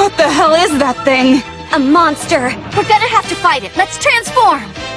What the hell is that thing? A monster! We're gonna have to fight it! Let's transform!